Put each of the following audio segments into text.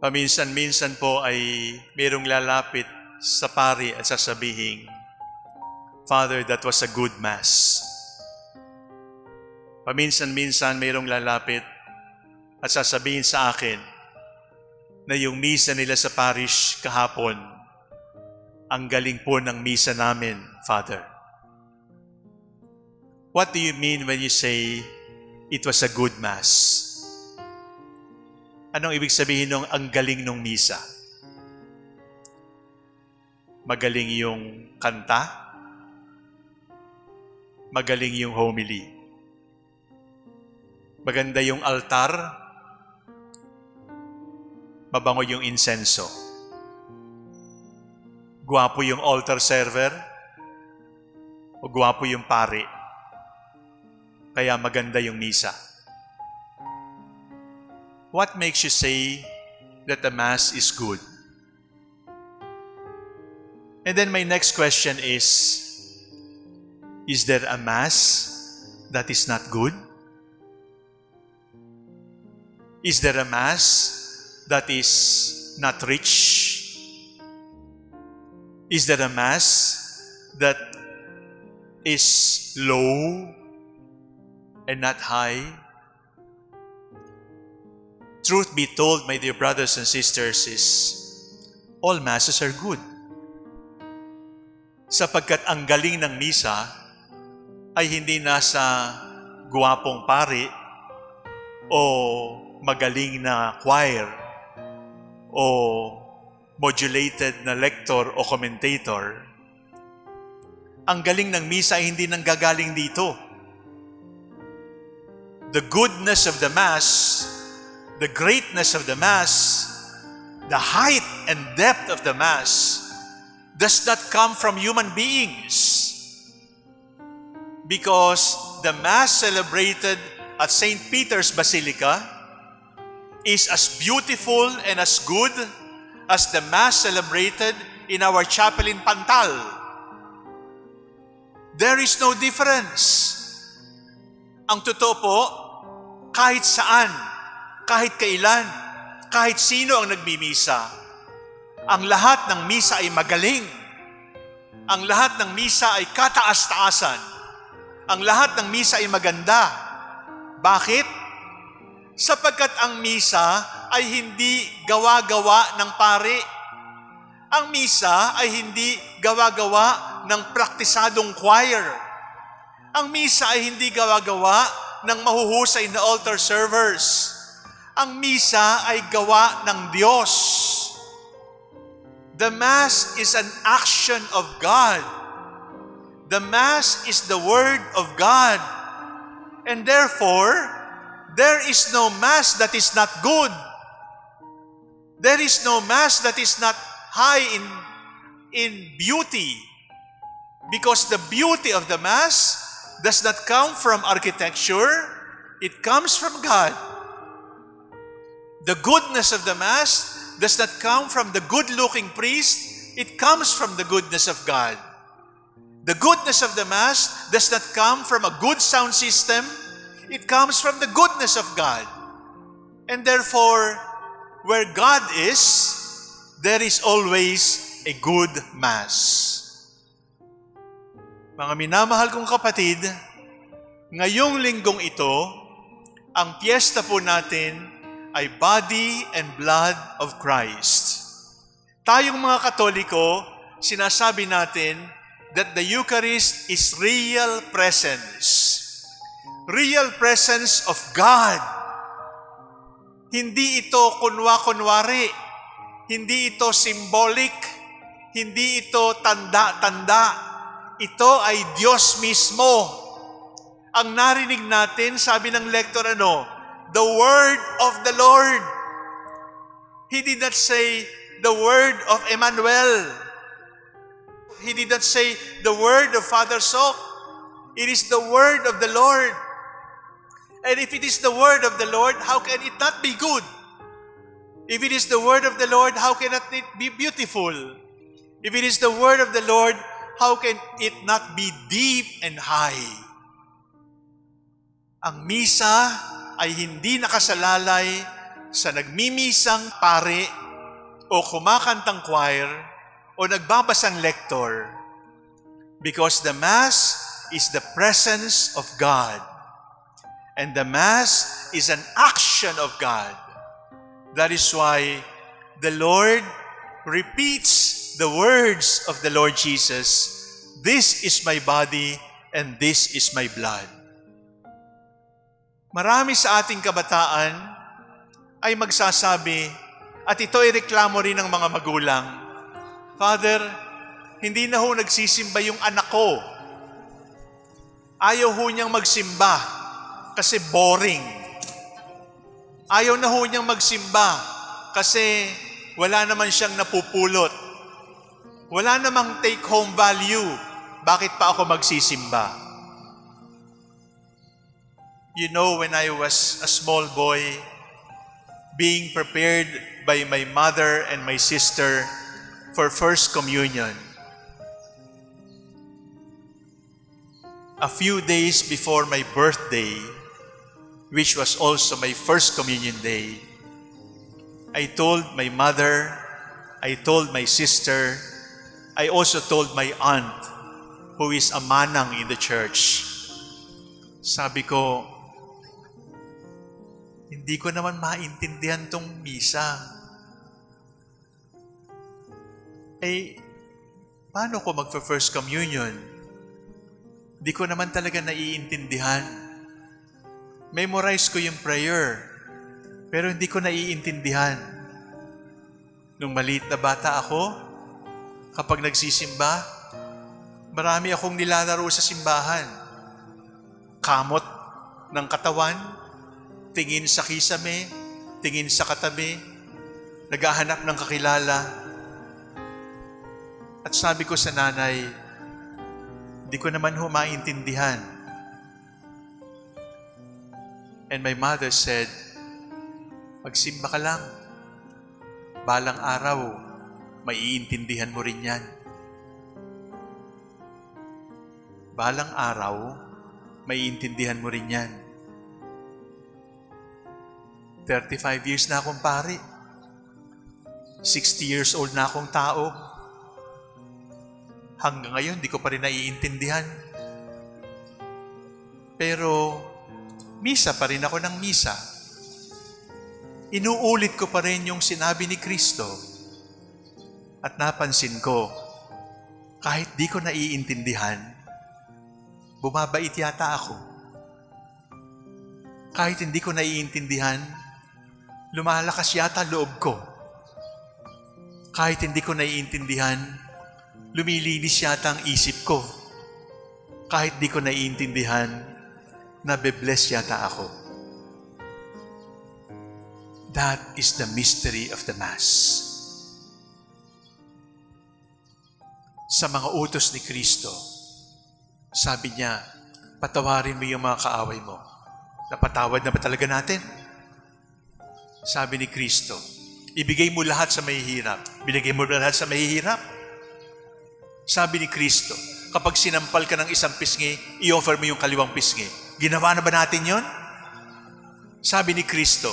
Paminsan-minsan po ay mayroong lalapit sa pari at sasabihin, Father, that was a good mass. Paminsan-minsan mayroong lalapit at sasabihin sa akin na yung misa nila sa parish kahapon, ang galing po ng misa namin, Father. What do you mean when you say it was a good mass? Anong ibig sabihin ng ang galing ng misa? Magaling yung kanta? Magaling yung homily? Maganda yung altar? Mabango yung insenso? Guwapo yung altar server? O guwapo yung pari? Kaya maganda yung misa? What makes you say that the Mass is good? And then my next question is, is there a Mass that is not good? Is there a Mass that is not rich? Is there a Mass that is low and not high? Truth be told, my dear brothers and sisters, is all masses are good. Sapagkat ang galing ng misa ay hindi nasa guwapong pari o magaling na choir o modulated na lector o commentator. Ang galing ng misa ay hindi nanggagaling dito. The goodness of the Mass the greatness of the Mass, the height and depth of the Mass, does not come from human beings. Because the Mass celebrated at St. Peter's Basilica is as beautiful and as good as the Mass celebrated in our chapel in Pantal. There is no difference. Ang totoo po, kahit saan, kahit kailan, kahit sino ang nagmimisa. Ang lahat ng misa ay magaling. Ang lahat ng misa ay kataas-taasan. Ang lahat ng misa ay maganda. Bakit? Sapagkat ang misa ay hindi gawa-gawa ng pare. Ang misa ay hindi gawa-gawa ng praktisadong choir. Ang misa ay hindi gawa-gawa ng mahuhusay na altar servers ang misa ay gawa ng Diyos. The Mass is an action of God. The Mass is the Word of God. And therefore, there is no Mass that is not good. There is no Mass that is not high in, in beauty. Because the beauty of the Mass does not come from architecture, it comes from God. The goodness of the Mass does not come from the good-looking priest, it comes from the goodness of God. The goodness of the Mass does not come from a good sound system, it comes from the goodness of God. And therefore, where God is, there is always a good Mass. Mga minamahal kong kapatid, ngayong linggong ito, ang piyesta po natin ay body and blood of Christ. Tayong mga Katoliko, sinasabi natin that the Eucharist is real presence. Real presence of God. Hindi ito kunwa-kunwari. Hindi ito symbolic. Hindi ito tanda-tanda. Ito ay Diyos mismo. Ang narinig natin, sabi ng lector ano, the word of the Lord. He did not say the word of Emmanuel. He did not say the word of Father Sok. It is the word of the Lord. And if it is the word of the Lord, how can it not be good? If it is the word of the Lord, how can it be beautiful? If it is the word of the Lord, how can it not be deep and high? Ang misa ay hindi nakasalalay sa nagmimisang pari o kumakantang choir o nagbabasang lector because the Mass is the presence of God and the Mass is an action of God. That is why the Lord repeats the words of the Lord Jesus, This is my body and this is my blood. Marami sa ating kabataan ay magsasabi, at ito ay reklamo rin ng mga magulang, Father, hindi na ho nagsisimba yung anak ko. Ayaw ho niyang magsimba kasi boring. Ayaw na ho niyang magsimba kasi wala naman siyang napupulot. Wala namang take-home value. Bakit pa ako magsisimba? You know, when I was a small boy, being prepared by my mother and my sister for First Communion, a few days before my birthday, which was also my First Communion day, I told my mother, I told my sister, I also told my aunt, who is a manang in the church. Sabi ko, hindi ko naman maintindihan tong misa. Eh, paano ko magfa-first communion? Hindi ko naman talaga naiintindihan. Memorize ko yung prayer, pero hindi ko naiintindihan. Nung maliit na bata ako, kapag nagsisimba, marami akong nilalaro sa simbahan. Kamot ng katawan, tingin sa kisame, tingin sa katabi, naghahanap ng kakilala. At sabi ko sa nanay, di ko naman ho maintindihan. And my mother said, magsimba ka lang. Balang araw, maiintindihan mo rin yan. Balang araw, maiintindihan mo rin yan. 35 years na akong pari. 60 years old na akong tao. Hanggang ngayon, di ko pa rin naiintindihan. Pero, misa pa rin ako ng misa. Inuulit ko pa rin yung sinabi ni Kristo. At napansin ko, kahit di ko naiintindihan, bumabait yata ako. Kahit hindi ko naiintindihan, lumalakas yata loob ko. Kahit hindi ko naiintindihan, lumilinis yata ang isip ko. Kahit di ko naiintindihan, nabe-bless yata ako. That is the mystery of the Mass. Sa mga utos ni Kristo, sabi niya, patawarin mo yung mga kaaway mo. Napatawad na ba talaga natin? Sabi ni Kristo, ibigay mo lahat sa mahihirap. Binigay mo lahat sa mahihirap. Sabi ni Kristo, kapag sinampal ka ng isang pisngi, i-offer mo yung kaliwang pisngi. Ginawa na ba natin yon? Sabi ni Kristo,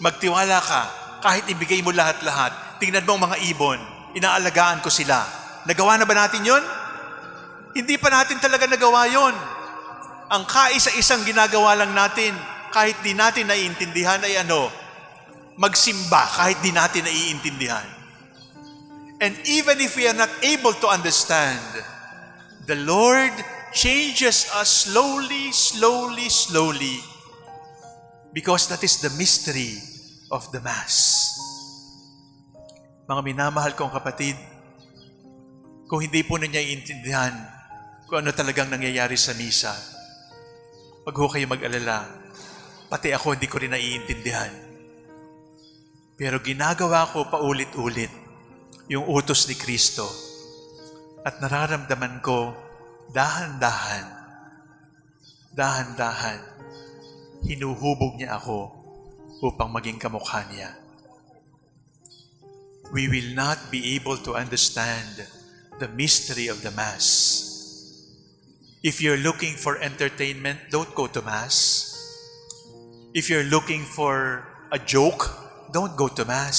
magtiwala ka, kahit ibigay mo lahat-lahat, tingnan mo ang mga ibon, inaalagaan ko sila. Nagawa na ba natin yon? Hindi pa natin talaga nagawa yon. Ang kaisa-isang ginagawa lang natin, kahit di natin naiintindihan ay ano, magsimba kahit di natin naiintindihan. And even if we are not able to understand, the Lord changes us slowly, slowly, slowly because that is the mystery of the Mass. Mga minamahal kong kapatid, kung hindi po ninyo iintindihan kung ano talagang nangyayari sa misa, wag ho kayo mag-alala. Pati ako hindi ko rin naiintindihan. Pero ginagawa ko paulit-ulit yung utos ni Kristo at nararamdaman ko dahan-dahan, dahan-dahan, hinuhubog niya ako upang maging kamukha niya. We will not be able to understand the mystery of the Mass. If you're looking for entertainment, don't go to Mass. If you're looking for a joke, don't go to Mass.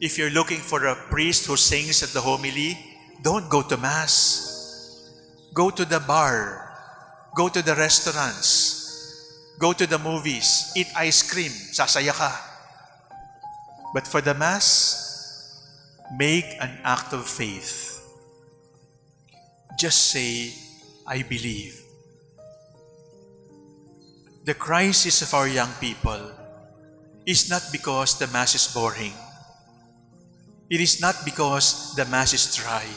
If you're looking for a priest who sings at the homily, don't go to Mass. Go to the bar. Go to the restaurants. Go to the movies. Eat ice cream. Sasaya ka. But for the Mass, make an act of faith. Just say, I believe. The crisis of our young people is not because the Mass is boring. It is not because the Mass is dry.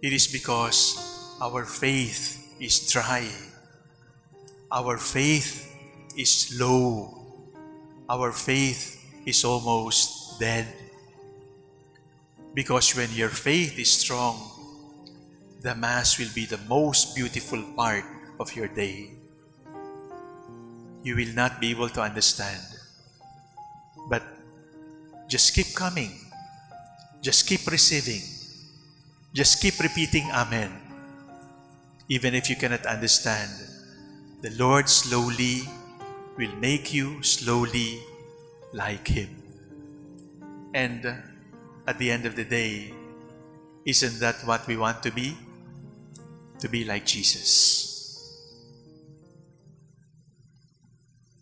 It is because our faith is dry. Our faith is low. Our faith is almost dead. Because when your faith is strong, the Mass will be the most beautiful part of your day. You will not be able to understand. But just keep coming. Just keep receiving. Just keep repeating Amen. Even if you cannot understand, the Lord slowly will make you slowly like Him. And at the end of the day, isn't that what we want to be? To be like Jesus.